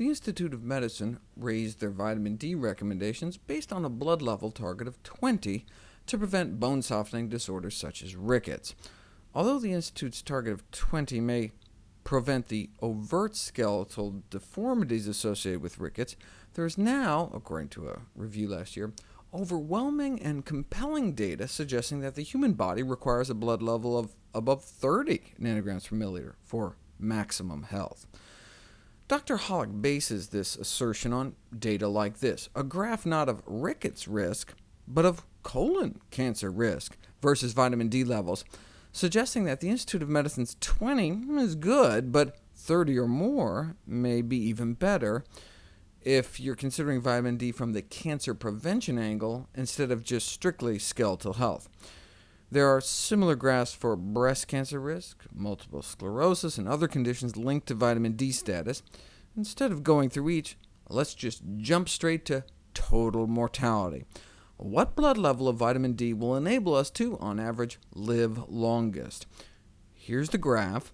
the Institute of Medicine raised their vitamin D recommendations based on a blood level target of 20 to prevent bone softening disorders such as rickets. Although the Institute's target of 20 may prevent the overt skeletal deformities associated with rickets, there is now, according to a review last year, overwhelming and compelling data suggesting that the human body requires a blood level of above 30 nanograms per milliliter for maximum health. Dr. Holick bases this assertion on data like this, a graph not of rickets risk, but of colon cancer risk versus vitamin D levels, suggesting that the Institute of Medicine's 20 is good, but 30 or more may be even better if you're considering vitamin D from the cancer prevention angle instead of just strictly skeletal health. There are similar graphs for breast cancer risk, multiple sclerosis, and other conditions linked to vitamin D status. Instead of going through each, let's just jump straight to total mortality. What blood level of vitamin D will enable us to, on average, live longest? Here's the graph,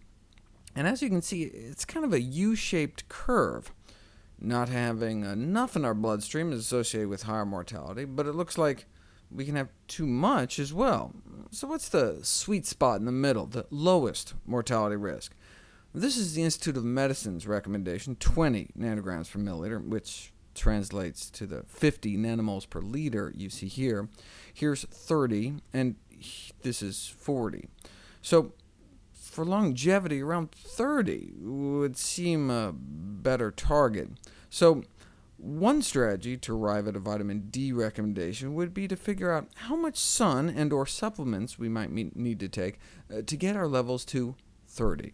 and as you can see, it's kind of a U-shaped curve. Not having enough in our bloodstream is associated with higher mortality, but it looks like we can have too much as well. So what's the sweet spot in the middle, the lowest mortality risk? This is the Institute of Medicine's recommendation, 20 nanograms per milliliter, which translates to the 50 nanomoles per liter you see here. Here's 30, and this is 40. So for longevity, around 30 would seem a better target. So one strategy to arrive at a vitamin D recommendation would be to figure out how much sun and or supplements we might need to take uh, to get our levels to 30.